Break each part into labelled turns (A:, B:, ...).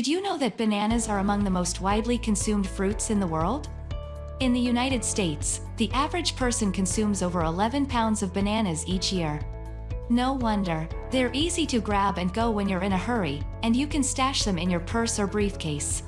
A: Did you know that bananas are among the most widely consumed fruits in the world? In the United States, the average person consumes over 11 pounds of bananas each year. No wonder, they're easy to grab and go when you're in a hurry, and you can stash them in your purse or briefcase.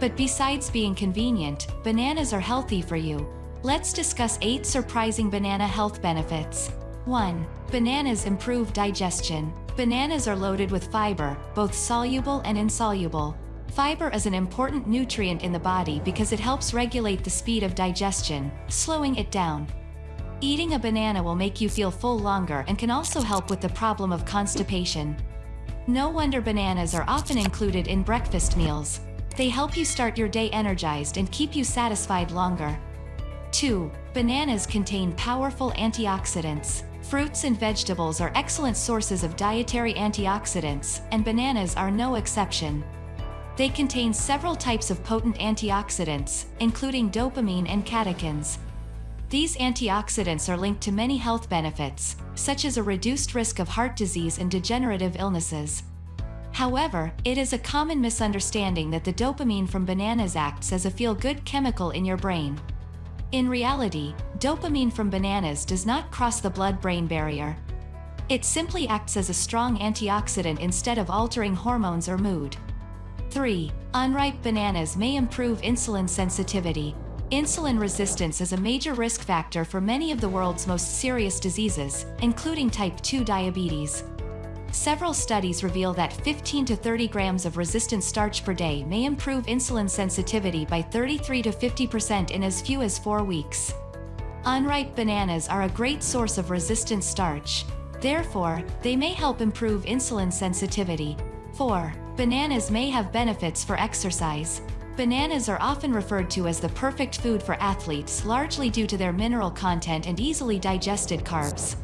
A: But besides being convenient, bananas are healthy for you. Let's discuss 8 surprising banana health benefits. 1. Bananas improve digestion. Bananas are loaded with fiber, both soluble and insoluble. Fiber is an important nutrient in the body because it helps regulate the speed of digestion, slowing it down. Eating a banana will make you feel full longer and can also help with the problem of constipation. No wonder bananas are often included in breakfast meals. They help you start your day energized and keep you satisfied longer. 2. Bananas contain powerful antioxidants. Fruits and vegetables are excellent sources of dietary antioxidants, and bananas are no exception. They contain several types of potent antioxidants, including dopamine and catechins. These antioxidants are linked to many health benefits, such as a reduced risk of heart disease and degenerative illnesses. However, it is a common misunderstanding that the dopamine from bananas acts as a feel-good chemical in your brain. In reality, dopamine from bananas does not cross the blood-brain barrier. It simply acts as a strong antioxidant instead of altering hormones or mood. 3. Unripe bananas may improve insulin sensitivity. Insulin resistance is a major risk factor for many of the world's most serious diseases, including type 2 diabetes. Several studies reveal that 15 to 30 grams of resistant starch per day may improve insulin sensitivity by 33 to 50% in as few as 4 weeks. Unripe bananas are a great source of resistant starch. Therefore, they may help improve insulin sensitivity. 4. Bananas may have benefits for exercise. Bananas are often referred to as the perfect food for athletes largely due to their mineral content and easily digested carbs.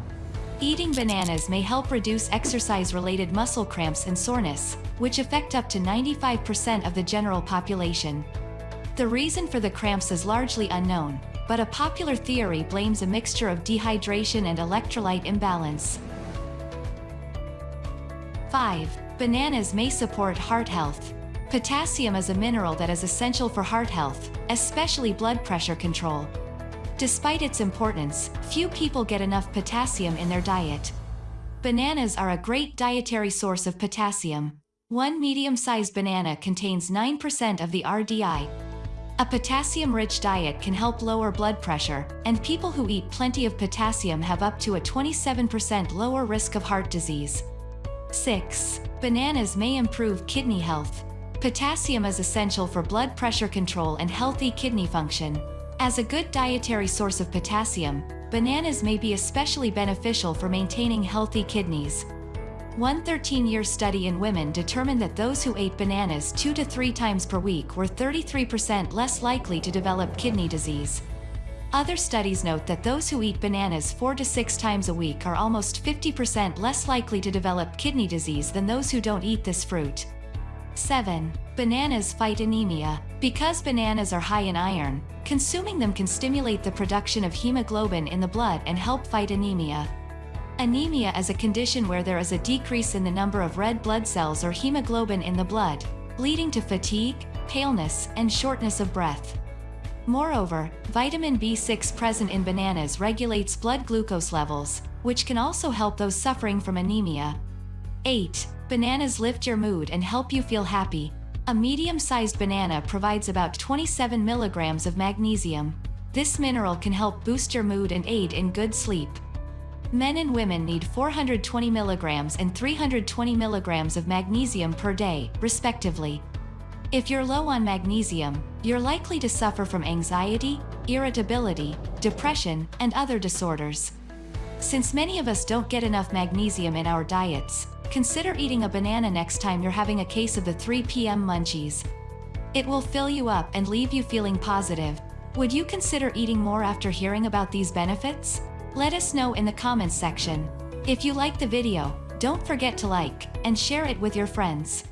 A: Eating bananas may help reduce exercise-related muscle cramps and soreness, which affect up to 95% of the general population. The reason for the cramps is largely unknown, but a popular theory blames a mixture of dehydration and electrolyte imbalance. 5. Bananas may support heart health. Potassium is a mineral that is essential for heart health, especially blood pressure control. Despite its importance, few people get enough potassium in their diet. Bananas are a great dietary source of potassium. One medium-sized banana contains 9% of the RDI. A potassium-rich diet can help lower blood pressure, and people who eat plenty of potassium have up to a 27% lower risk of heart disease. 6. Bananas may improve kidney health. Potassium is essential for blood pressure control and healthy kidney function. As a good dietary source of potassium, bananas may be especially beneficial for maintaining healthy kidneys. One 13-year study in women determined that those who ate bananas two to three times per week were 33% less likely to develop kidney disease. Other studies note that those who eat bananas four to six times a week are almost 50% less likely to develop kidney disease than those who don't eat this fruit. 7. Bananas fight anemia. Because bananas are high in iron, consuming them can stimulate the production of hemoglobin in the blood and help fight anemia. Anemia is a condition where there is a decrease in the number of red blood cells or hemoglobin in the blood, leading to fatigue, paleness, and shortness of breath. Moreover, vitamin B6 present in bananas regulates blood glucose levels, which can also help those suffering from anemia. 8. Bananas lift your mood and help you feel happy. A medium-sized banana provides about 27 milligrams of magnesium. This mineral can help boost your mood and aid in good sleep. Men and women need 420 milligrams and 320 milligrams of magnesium per day, respectively. If you're low on magnesium, you're likely to suffer from anxiety, irritability, depression, and other disorders. Since many of us don't get enough magnesium in our diets, Consider eating a banana next time you're having a case of the 3 p.m. munchies. It will fill you up and leave you feeling positive. Would you consider eating more after hearing about these benefits? Let us know in the comments section. If you like the video, don't forget to like and share it with your friends.